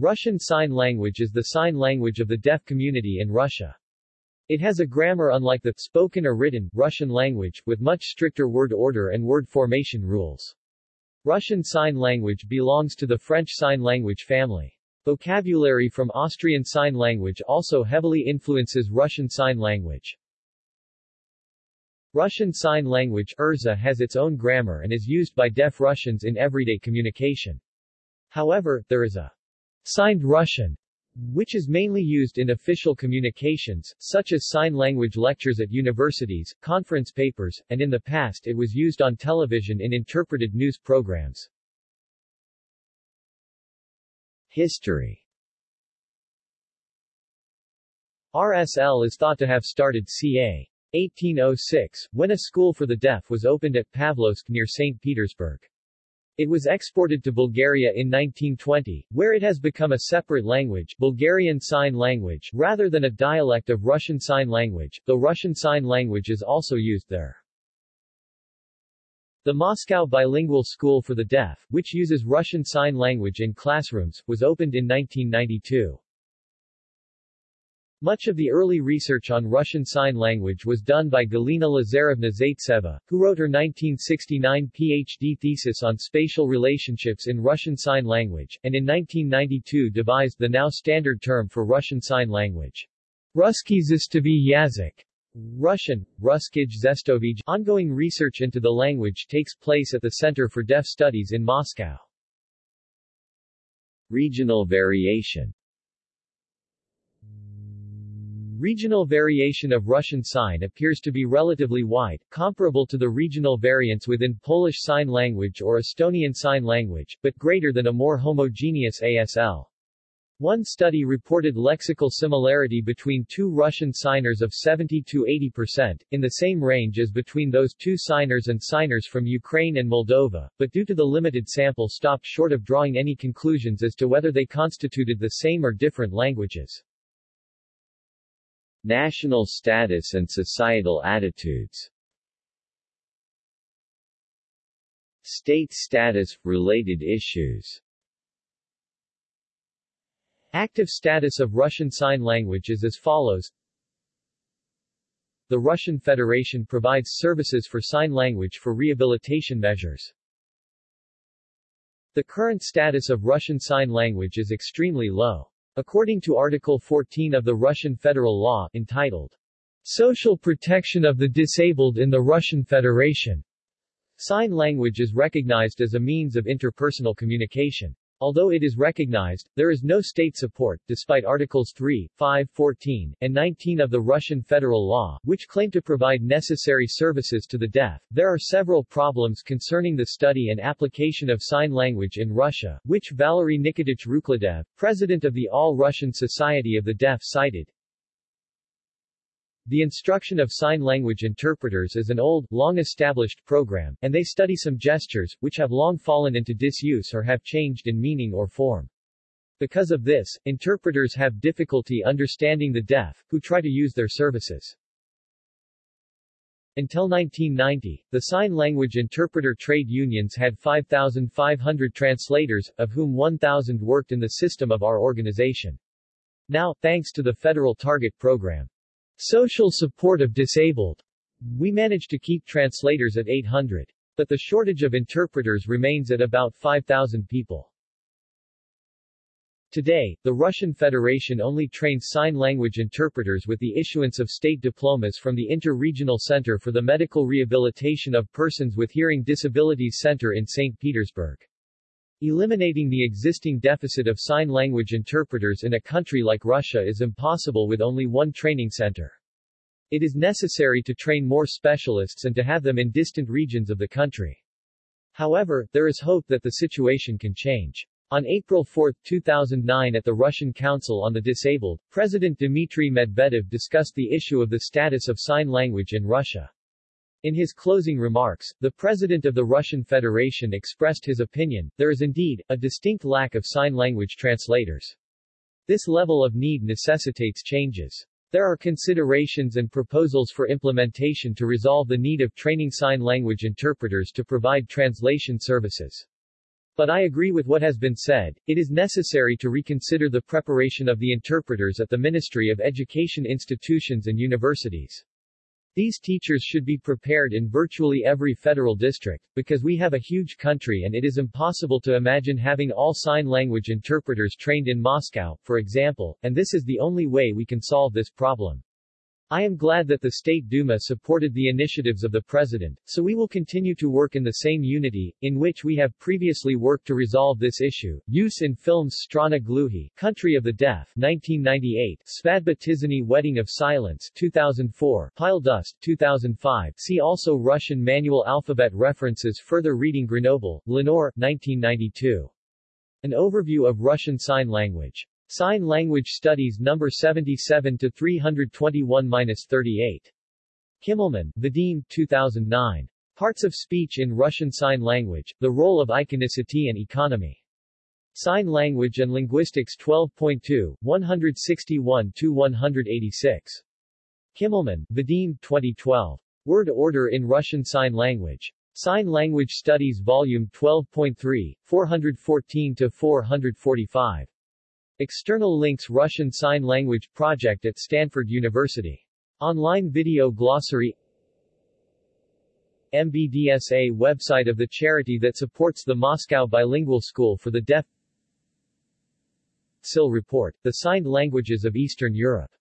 Russian Sign Language is the sign language of the deaf community in Russia. It has a grammar unlike the spoken or written Russian language, with much stricter word order and word formation rules. Russian Sign Language belongs to the French Sign Language family. Vocabulary from Austrian Sign Language also heavily influences Russian Sign Language. Russian Sign Language URSA has its own grammar and is used by deaf Russians in everyday communication. However, there is a signed Russian, which is mainly used in official communications, such as sign language lectures at universities, conference papers, and in the past it was used on television in interpreted news programs. History RSL is thought to have started ca. 1806, when a school for the deaf was opened at Pavlovsk near St. Petersburg. It was exported to Bulgaria in 1920, where it has become a separate language Bulgarian Sign Language rather than a dialect of Russian Sign Language, though Russian Sign Language is also used there. The Moscow Bilingual School for the Deaf, which uses Russian Sign Language in classrooms, was opened in 1992. Much of the early research on Russian Sign Language was done by Galina Lazarevna Zaitseva, who wrote her 1969 PhD thesis on spatial relationships in Russian Sign Language, and in 1992 devised the now standard term for Russian Sign Language. Ruski Zestovy Yazyk. Russian, Ruskij Zestovij. Ongoing research into the language takes place at the Center for Deaf Studies in Moscow. Regional variation Regional variation of Russian sign appears to be relatively wide, comparable to the regional variants within Polish Sign Language or Estonian Sign Language, but greater than a more homogeneous ASL. One study reported lexical similarity between two Russian signers of 70 to 80%, in the same range as between those two signers and signers from Ukraine and Moldova, but due to the limited sample stopped short of drawing any conclusions as to whether they constituted the same or different languages. National status and societal attitudes State status – related issues Active status of Russian Sign Language is as follows The Russian Federation provides services for sign language for rehabilitation measures. The current status of Russian Sign Language is extremely low. According to Article 14 of the Russian federal law, entitled Social Protection of the Disabled in the Russian Federation, sign language is recognized as a means of interpersonal communication. Although it is recognized, there is no state support, despite Articles 3, 5, 14, and 19 of the Russian federal law, which claim to provide necessary services to the deaf. There are several problems concerning the study and application of sign language in Russia, which Valery Nikitich Rukhledev, president of the All-Russian Society of the Deaf cited. The instruction of sign language interpreters is an old, long-established program, and they study some gestures, which have long fallen into disuse or have changed in meaning or form. Because of this, interpreters have difficulty understanding the deaf, who try to use their services. Until 1990, the sign language interpreter trade unions had 5,500 translators, of whom 1,000 worked in the system of our organization. Now, thanks to the federal target program, Social support of disabled. We managed to keep translators at 800. But the shortage of interpreters remains at about 5,000 people. Today, the Russian Federation only trains sign language interpreters with the issuance of state diplomas from the Inter-Regional Center for the Medical Rehabilitation of Persons with Hearing Disabilities Center in St. Petersburg. Eliminating the existing deficit of sign language interpreters in a country like Russia is impossible with only one training center. It is necessary to train more specialists and to have them in distant regions of the country. However, there is hope that the situation can change. On April 4, 2009 at the Russian Council on the Disabled, President Dmitry Medvedev discussed the issue of the status of sign language in Russia. In his closing remarks, the President of the Russian Federation expressed his opinion, there is indeed, a distinct lack of sign language translators. This level of need necessitates changes. There are considerations and proposals for implementation to resolve the need of training sign language interpreters to provide translation services. But I agree with what has been said, it is necessary to reconsider the preparation of the interpreters at the Ministry of Education institutions and universities. These teachers should be prepared in virtually every federal district, because we have a huge country and it is impossible to imagine having all sign language interpreters trained in Moscow, for example, and this is the only way we can solve this problem. I am glad that the State Duma supported the initiatives of the President, so we will continue to work in the same unity, in which we have previously worked to resolve this issue. Use in films Strana Gluhi, Country of the Deaf, 1998, Svadba Tishiny Wedding of Silence, 2004, Pile Dust, 2005. See also Russian manual alphabet references Further reading Grenoble, Lenore, 1992. An overview of Russian Sign Language. Sign Language Studies No. 77 to 321-38. Kimmelman, Vadim, 2009. Parts of Speech in Russian Sign Language, The Role of Iconicity and Economy. Sign Language and Linguistics 12.2, 161-186. Kimmelman, Vadim, 2012. Word Order in Russian Sign Language. Sign Language Studies Volume 12.3, 414-445. External links Russian Sign Language Project at Stanford University. Online video glossary. MBDSA website of the charity that supports the Moscow Bilingual School for the Deaf. SIL report, The Signed Languages of Eastern Europe